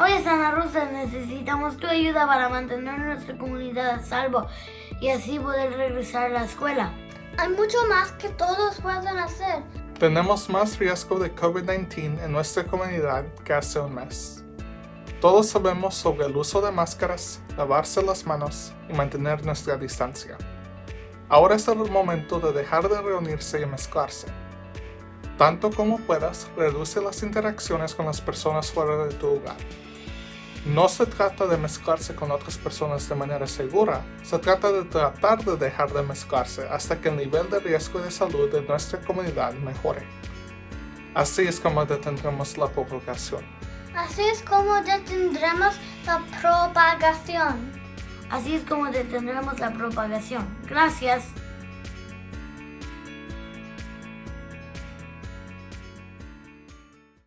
Oye, Santa Rosa, necesitamos tu ayuda para mantener nuestra comunidad a salvo y así poder regresar a la escuela. Hay mucho más que todos pueden hacer. Tenemos más riesgo de COVID-19 en nuestra comunidad que hace un mes. Todos sabemos sobre el uso de máscaras, lavarse las manos y mantener nuestra distancia. Ahora es el momento de dejar de reunirse y mezclarse. Tanto como puedas, reduce las interacciones con las personas fuera de tu hogar. No se trata de mezclarse con otras personas de manera segura, se trata de tratar de dejar de mezclarse hasta que el nivel de riesgo de salud de nuestra comunidad mejore. Así es como detendremos la propagación. Así es como detendremos la propagación. Así es como detendremos la propagación. Gracias.